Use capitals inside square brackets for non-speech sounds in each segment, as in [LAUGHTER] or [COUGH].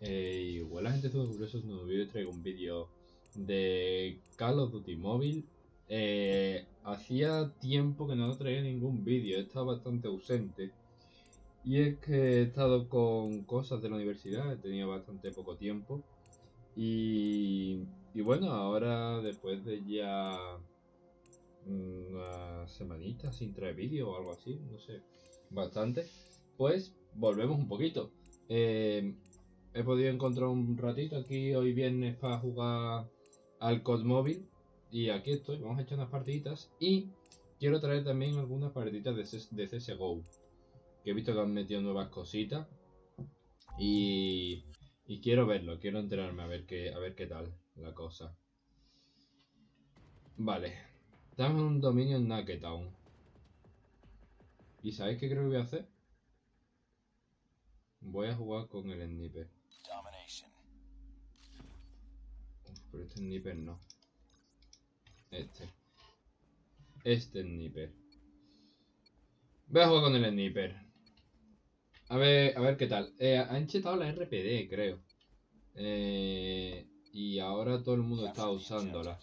Eh, igual la gente estuvo curioso en vídeo traigo un vídeo de Call of Duty móvil. Eh, hacía tiempo que no traía ningún vídeo, he estado bastante ausente. Y es que he estado con cosas de la universidad, tenido bastante poco tiempo. Y, y bueno, ahora después de ya una semanita sin traer vídeo o algo así, no sé, bastante, pues volvemos un poquito. Eh, he podido encontrar un ratito aquí hoy viernes para jugar al COD móvil y aquí estoy, vamos a echar unas partiditas y quiero traer también algunas partiditas de, CSGO que he visto que han metido nuevas cositas y, y quiero verlo, quiero enterarme a ver qué, a ver qué tal la cosa. Vale, en un dominio en Naketown. ¿Y sabéis qué creo que voy a hacer? Voy a jugar con el sniper. Pero este sniper no. Este. Este sniper. Voy a jugar con el sniper. A ver, a ver qué tal. Eh, han chetado la RPD, creo. Eh, y ahora todo el mundo está usándola.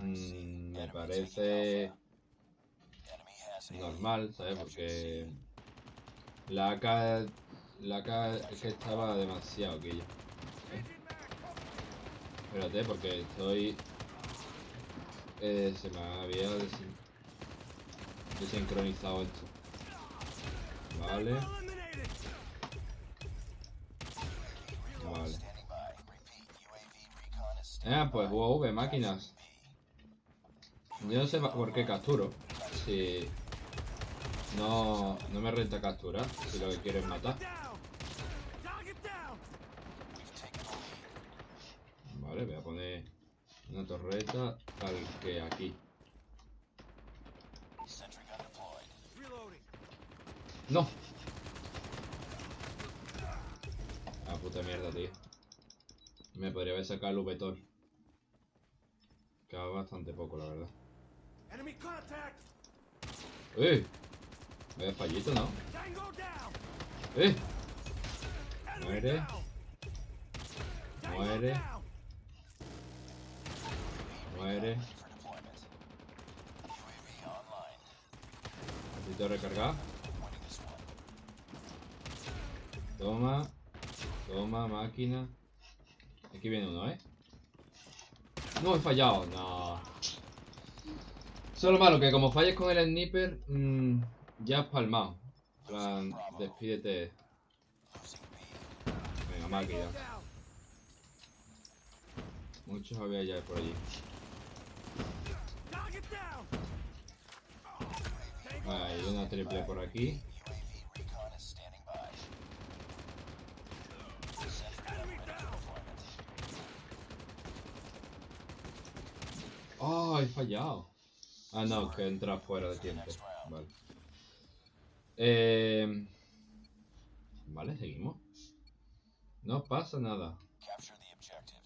Mm, me parece normal, ¿sabes? Porque la AK, la AK es que estaba demasiado aquella. Espérate, porque estoy... Eh, se me había desincronizado esto. Vale. Vale. Ah, pues UAV, máquinas. Yo no sé por qué capturo. Si... No, no me renta capturar, si lo que quiero es matar. Voy a poner una torreta tal que aquí. ¡No! Ah, puta mierda, tío. Me podría haber sacado el V-Tor. Queda bastante poco, la verdad. ¡Eh! Vaya fallito, ¿no? ¡Eh! Muere. Muere. Muere. Necesito recargar. Toma. Toma, máquina. Aquí viene uno, ¿eh? No, he fallado. No. Solo malo que como falles con el sniper, mmm, ya has palmado. plan, despídete. Venga, máquina. Muchos había ya por allí. Hay una triple por aquí. Oh, he fallado. Ah, no, que entra fuera de tiempo. Vale. Eh... Vale, seguimos. No pasa nada.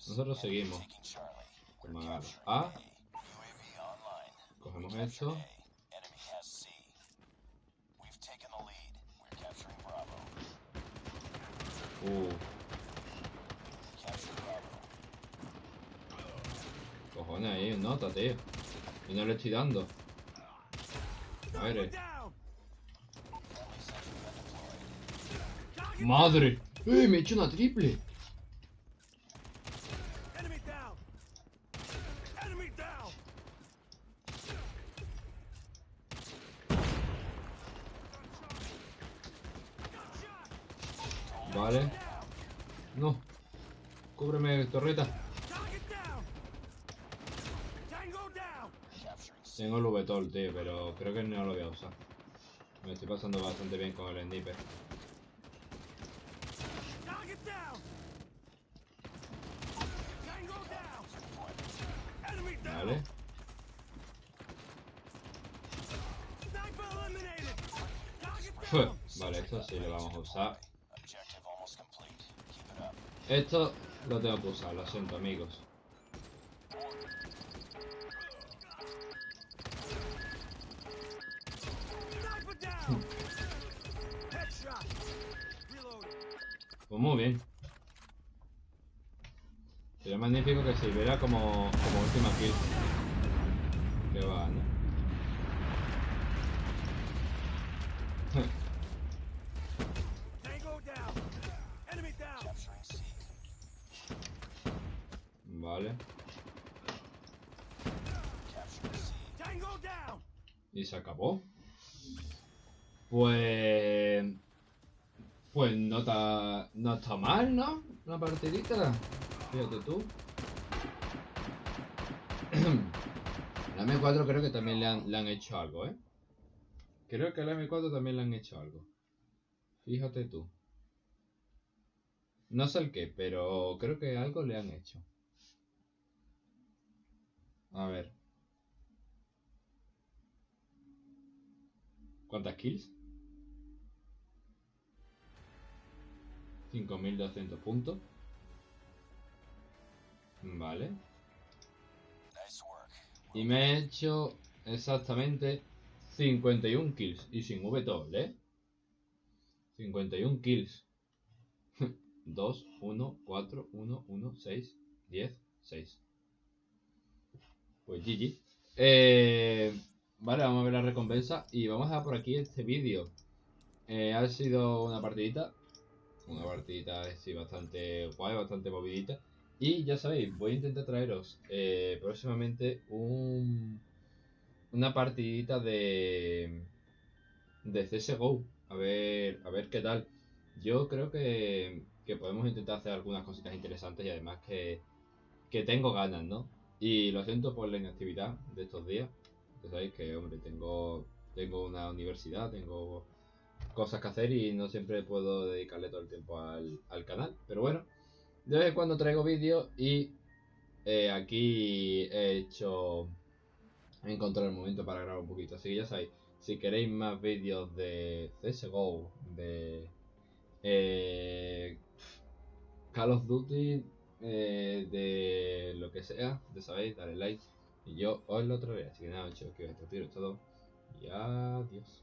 Nosotros seguimos. A. Cogemos esto. Uh. Cojones ahí, nota, tío. Y no le estoy dando. A ver. Eh. ¡Madre! ¡Eh! Me he hecho una triple. Vale. No. Cúbreme, torreta. Tengo el V-Tol, tío, pero creo que no lo voy a usar. Me estoy pasando bastante bien con el sniper. Vale. vale, esto sí lo vamos a usar. Esto lo tengo que usar, lo siento amigos. Pues muy bien. Sería magnífico que sirviera como, como última kill. Y se acabó. Pues... Pues no está, no está mal, ¿no? Una partidita. Fíjate tú. [CLEARS THROAT] La M4 creo que también le han, le han hecho algo, ¿eh? Creo que a la M4 también le han hecho algo. Fíjate tú. No sé el qué, pero creo que algo le han hecho. A ver. ¿Cuántas kills? 5200 puntos. Vale. Y me he hecho exactamente 51 kills. Y sin V ¿eh? 51 kills. 2, 1, 4, 1, 1, 6, 10, 6. Pues GG. Eh, vale, vamos a ver la recompensa. Y vamos a dar por aquí este vídeo. Eh, ha sido una partidita. Una partidita así bastante guay, bastante movidita. Y ya sabéis, voy a intentar traeros eh, próximamente un, una partidita de, de CSGO. A ver, a ver qué tal. Yo creo que, que podemos intentar hacer algunas cositas interesantes y además que, que tengo ganas, ¿no? Y lo siento por la inactividad de estos días. Ya sabéis que, hombre, tengo, tengo una universidad, tengo cosas que hacer y no siempre puedo dedicarle todo el tiempo al, al canal. Pero bueno, de vez en cuando traigo vídeos y eh, aquí he hecho... He encontrado el momento para grabar un poquito. Así que ya sabéis, si queréis más vídeos de CSGO, de eh, Call of Duty, eh, de lo que sea, ya sabéis, dale like. Y yo os lo traeré. Así que nada, chicos, que os todo. Y adiós.